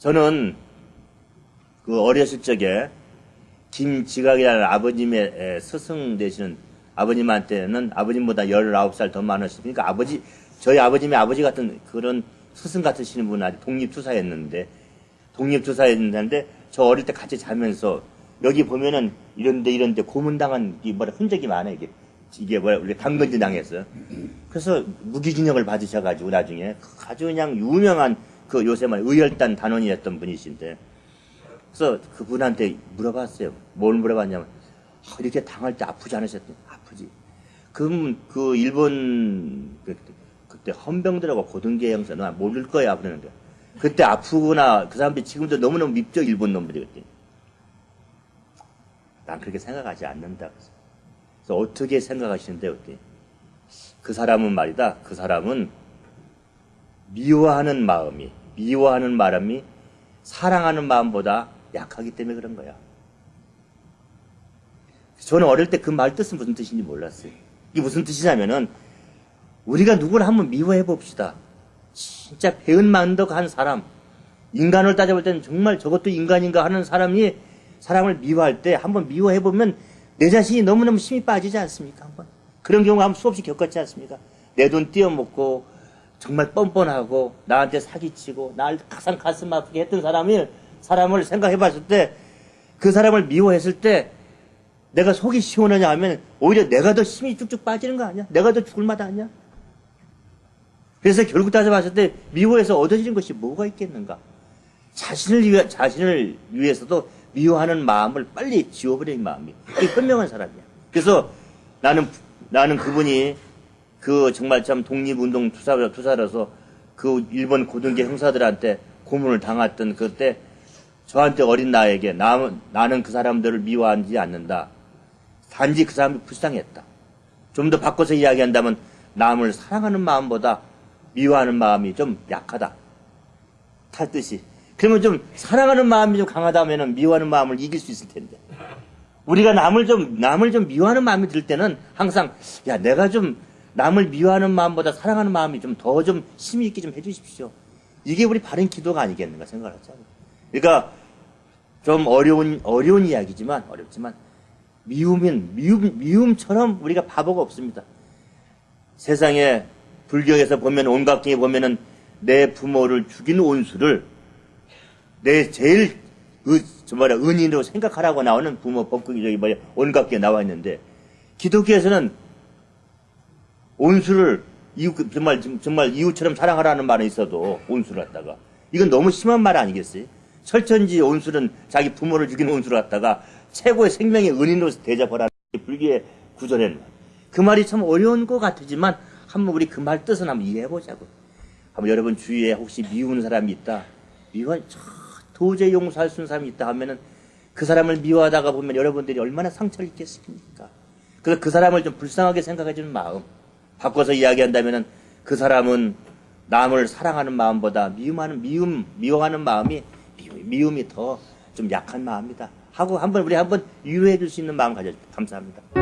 저는 그 어렸을 적에 김지각이라는 아버님의 스승 되시는 아버님한테는 아버님보다 19살 더 많으시니까 아버지, 저희 아버님의 아버지 같은 그런 스승 같으시는 분 아주 독립투사였는데, 독립투사였는데, 저 어릴 때 같이 자면서, 여기 보면은 이런데 이런데 고문당한 이 뭐라 흔적이 많아요, 이게. 이게 뭐야, 우리가 당근지 당했어요. 그래서 무기징역을 받으셔가지고 나중에 아주 그냥 유명한 그 요새 말 의열단 단원이었던 분이신데, 그래서 그분한테 물어봤어요. 뭘 물어봤냐면, 아, 이렇게 당할 때 아프지 않으셨더니, 아프지. 그럼 그 일본, 그, 그때 헌병들하고 고등계 형사, 너 모를 거야. 그러는 거야. 그때 아프구나. 그 사람들이 지금도 너무너무 밉죠. 일본 놈들이 그때. 난 그렇게 생각하지 않는다. 그래서 어떻게 생각하시는데, 어때? 그 사람은 말이다. 그 사람은 미워하는 마음이, 미워하는 마음이 사랑하는 마음보다 약하기 때문에 그런 거야. 저는 어릴 때 그 말 뜻은 무슨 뜻인지 몰랐어요. 이게 무슨 뜻이냐면은 우리가 누구를 한번 미워해 봅시다. 진짜 배은만덕한 사람, 인간을 따져볼 때는 정말 저것도 인간인가 하는 사람이 사람을 미워할 때 한번 미워해 보면 내 자신이 너무너무 힘이 빠지지 않습니까? 한번 그런 경우 한번 수없이 겪었지 않습니까? 내 돈 띄어먹고 정말 뻔뻔하고 나한테 사기치고 날 가장 가슴 아프게 했던 사람이 사람을 생각해 봤을 때 그 사람을 미워했을 때 내가 속이 시원하냐 하면 오히려 내가 더 힘이 쭉쭉 빠지는 거 아니야? 내가 더 죽을 맛 아니야? 그래서 결국 따져봤을 때 미워해서 얻어지는 것이 뭐가 있겠는가? 자신을 위해, 자신을 위해서도 미워하는 마음을 빨리 지워버리는 마음이 이 현명한 사람이야. 그래서 나는 나는 그분이 그 정말 참 독립운동 투사, 투사로서 그 일본 고등계 형사들한테 고문을 당했던 그때 저한테 어린 나에게 나, 나는 그 사람들을 미워하지 않는다. 단지 그 사람이 불쌍했다. 좀 더 바꿔서 이야기한다면 남을 사랑하는 마음보다 미워하는 마음이 좀 약하다. 탈 뜻이. 그러면 좀 사랑하는 마음이 좀 강하다면 미워하는 마음을 이길 수 있을 텐데. 우리가 남을 좀, 남을 좀 미워하는 마음이 들 때는 항상, 야, 내가 좀 남을 미워하는 마음보다 사랑하는 마음이 좀 더좀 힘이 있게 좀 해주십시오. 이게 우리 바른 기도가 아니겠는가 생각을 하잖아요. 그러니까 좀 어려운, 어려운 이야기지만, 어렵지만, 미움은, 미움, 미움처럼 우리가 바보가 없습니다. 세상에 불교에서 보면 온갖 경에 보면은 내 부모를 죽인 온수를 내 제일 의, 뭐라 은인으로 생각하라고 나오는 부모 법극이 저기 뭐야 온갖 경에 나와 있는데 기독교에서는 온수를 이웃 정말 정말 이웃처럼 사랑하라는 말은 있어도 온수를 갖다가 이건 너무 심한 말 아니겠어요? 철천지 온수는 자기 부모를 죽인 온수를 갖다가 최고의 생명의 은인으로 대접하라는 불교의 구절에는 그 말이 참 어려운 것 같지만 한번 우리 그 말 뜻은 한번 이해해 보자고. 한번 여러분 주위에 혹시 미우는 사람이 있다. 미워 도저히 용서할 수 있는 사람이 있다 하면은 그 사람을 미워하다가 보면 여러분들이 얼마나 상처를 입겠습니까? 그래서 그 사람을 좀 불쌍하게 생각해 주는 마음. 바꿔서 이야기한다면은 그 사람은 남을 사랑하는 마음보다 미움하는 미움 미워하는 마음이 미움이 더 좀 약한 마음이다. 하고 한번 우리 한번 유효해 줄 수 있는 마음 가져 감사합니다.